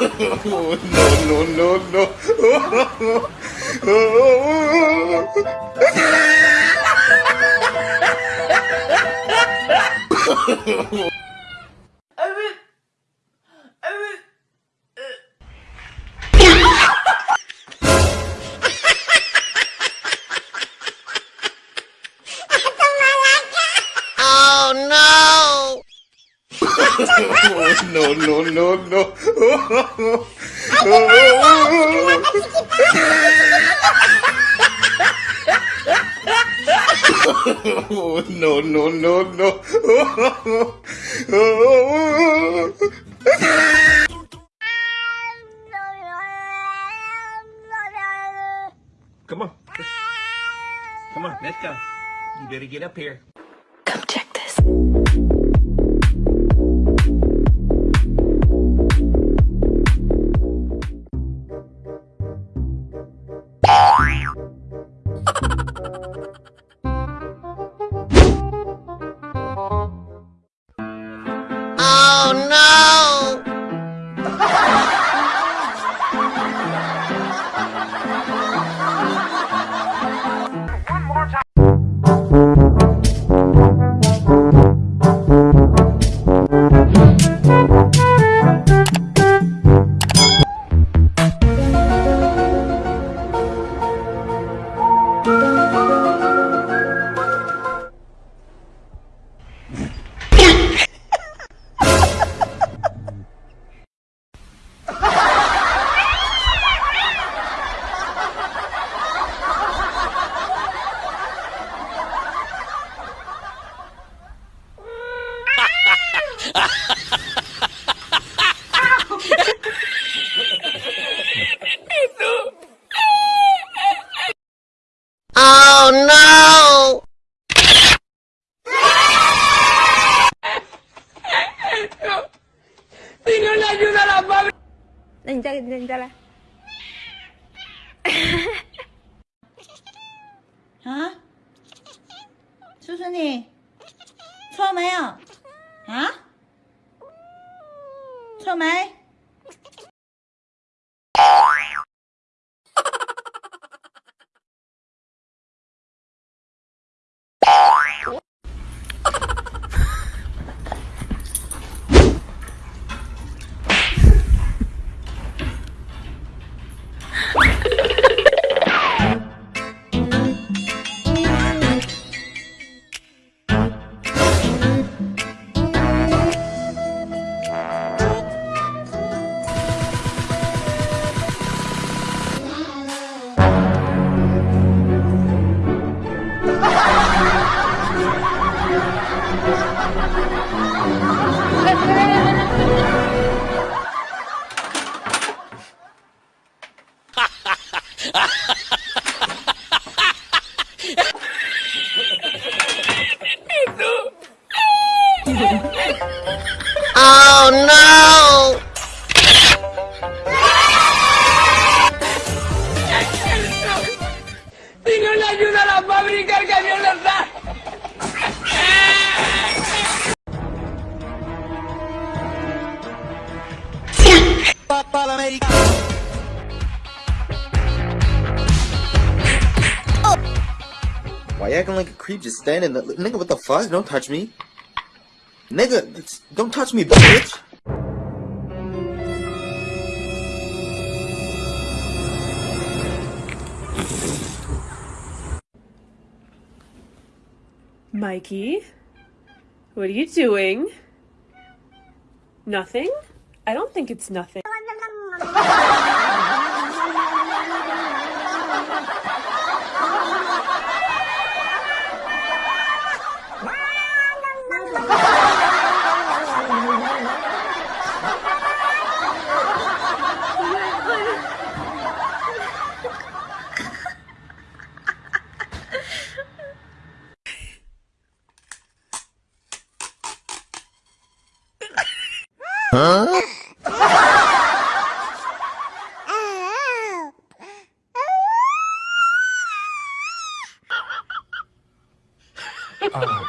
no, no, no, no. Oh, no, no, no, no. Oh, oh, no, no, no, no. Come on. Come on, let's go. You better get up here. Come check No! 眼在那发。那你再，那你再来。啊？叔叔你，错没有？啊？错没？Oh no! Si no ayuda a la fábrica, el camión la está. Why you acting like a creep just standing there? Nigga, what the fuck? Don't touch me. Nigga, don't touch me, bitch. Mikey, what are you doing? Nothing? I don't think it's nothing. Huh? Oh,